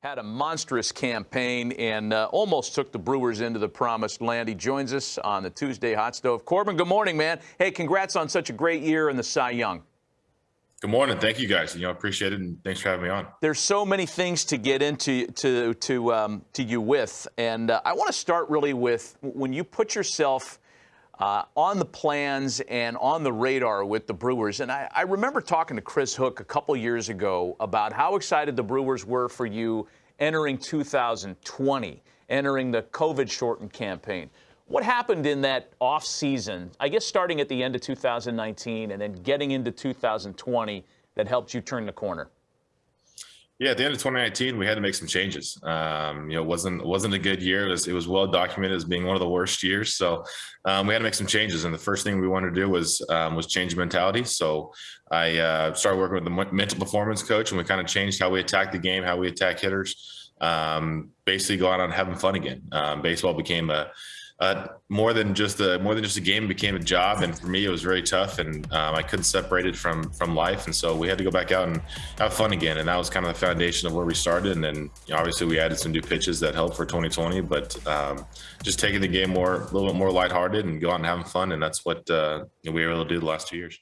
had a monstrous campaign and uh, almost took the Brewers into the promised land. He joins us on the Tuesday Hot Stove. Corbin, good morning, man. Hey, congrats on such a great year in the Cy Young. Good morning. Thank you, guys. You know, appreciate it, and thanks for having me on. There's so many things to get into to to um, to you with, and uh, I want to start really with when you put yourself uh, on the plans and on the radar with the Brewers. And I, I remember talking to Chris Hook a couple years ago about how excited the Brewers were for you entering 2020, entering the COVID shortened campaign. What happened in that off season, I guess starting at the end of 2019 and then getting into 2020 that helped you turn the corner? Yeah, at the end of 2019, we had to make some changes. Um, you know, it wasn't wasn't a good year. It was, it was well documented as being one of the worst years. So um, we had to make some changes, and the first thing we wanted to do was um, was change mentality. So I uh, started working with the mental performance coach, and we kind of changed how we attack the game, how we attack hitters. Um, basically, go out on having fun again. Um, baseball became a uh, more than just a more than just a game became a job. And for me it was very tough. And um, i couldn't separate it from from life. And so we had to go back out and have fun again. And that was kind of the foundation of where we started. And then you know, obviously we added some new pitches that helped for 2020 but um, just taking the game more a little bit more lighthearted and go out and having fun. And that's what uh, we were able to do the last two years